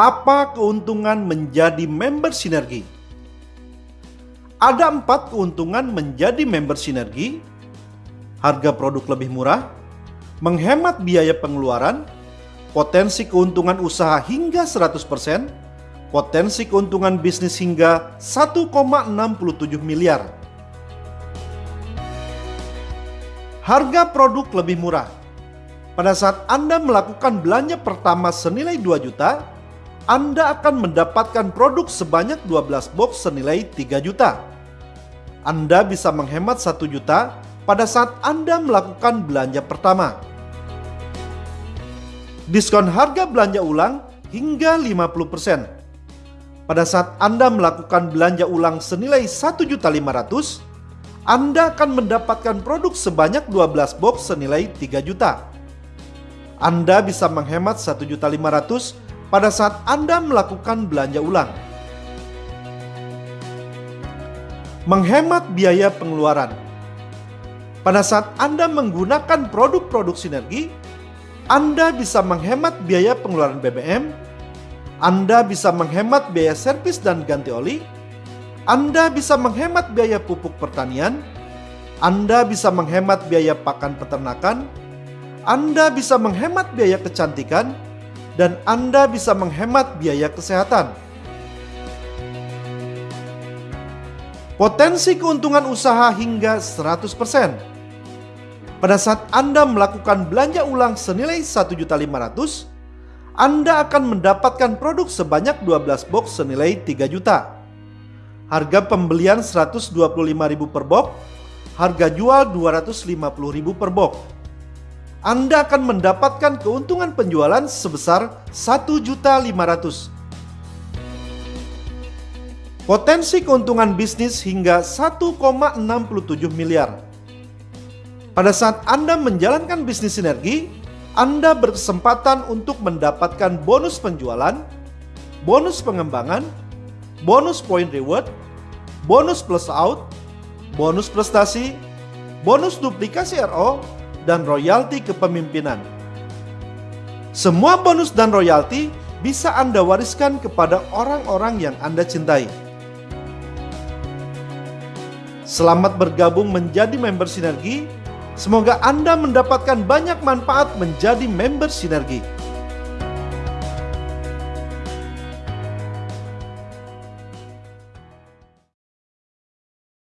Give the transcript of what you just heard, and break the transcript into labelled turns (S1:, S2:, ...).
S1: Apa keuntungan menjadi member sinergi? Ada empat keuntungan menjadi member sinergi. Harga produk lebih murah, menghemat biaya pengeluaran, potensi keuntungan usaha hingga 100%, potensi keuntungan bisnis hingga 1,67 miliar. Harga produk lebih murah. Pada saat Anda melakukan belanja pertama senilai 2 juta, Anda akan mendapatkan produk sebanyak 12 box senilai 3 juta. Anda bisa menghemat 1 juta pada saat Anda melakukan belanja pertama. Diskon harga belanja ulang hingga 50%. Pada saat Anda melakukan belanja ulang senilai 1.500, Anda akan mendapatkan produk sebanyak 12 box senilai 3 juta. Anda bisa menghemat 1.500 pada saat Anda melakukan belanja ulang. Menghemat biaya pengeluaran. Pada saat Anda menggunakan produk-produk sinergi, Anda bisa menghemat biaya pengeluaran BBM, Anda bisa menghemat biaya servis dan ganti oli, Anda bisa menghemat biaya pupuk pertanian, Anda bisa menghemat biaya pakan peternakan, anda bisa menghemat biaya kecantikan dan Anda bisa menghemat biaya kesehatan. Potensi keuntungan usaha hingga 100%. Pada saat Anda melakukan belanja ulang senilai 1.500, Anda akan mendapatkan produk sebanyak 12 box senilai 3 juta. Harga pembelian 125.000 per box, harga jual 250.000 per box. Anda akan mendapatkan keuntungan penjualan sebesar 1.500. Potensi keuntungan bisnis hingga 1,67 miliar. Pada saat Anda menjalankan bisnis sinergi, Anda berkesempatan untuk mendapatkan bonus penjualan, bonus pengembangan, bonus point reward, bonus plus out, bonus prestasi, bonus duplikasi RO, dan royalti kepemimpinan. Semua bonus dan royalti bisa Anda wariskan kepada orang-orang yang Anda cintai. Selamat bergabung menjadi member Sinergi. Semoga Anda mendapatkan banyak manfaat menjadi member Sinergi.